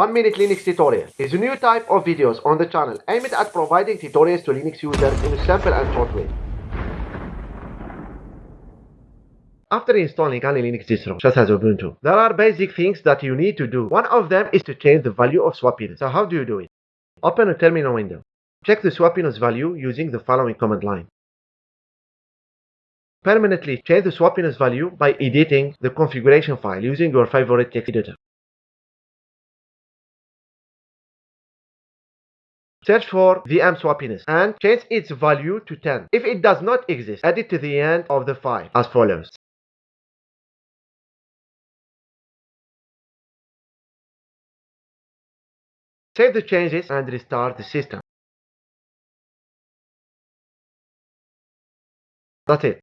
1 Minute Linux Tutorial is a new type of videos on the channel aimed at providing tutorials to Linux users in a simple and short way. After installing any Linux distro, such as Ubuntu, there are basic things that you need to do. One of them is to change the value of swappiness. So how do you do it? Open a terminal window. Check the swappiness value using the following command line. Permanently change the swappiness value by editing the configuration file using your favorite text editor. Search for VM swappiness and change its value to 10. If it does not exist, add it to the end of the file as follows. Save the changes and restart the system. That's it.